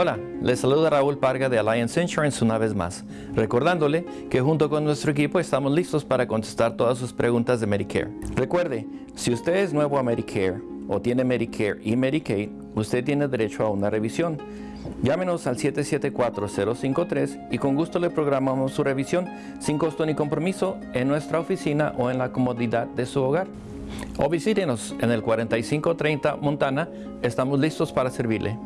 Hola, les saluda Raúl Parga de Alliance Insurance una vez más, recordándole que junto con nuestro equipo estamos listos para contestar todas sus preguntas de Medicare. Recuerde, si usted es nuevo a Medicare o tiene Medicare y Medicaid, usted tiene derecho a una revisión. Llámenos al 774-053 y con gusto le programamos su revisión sin costo ni compromiso en nuestra oficina o en la comodidad de su hogar. O visítenos en el 4530 Montana, estamos listos para servirle.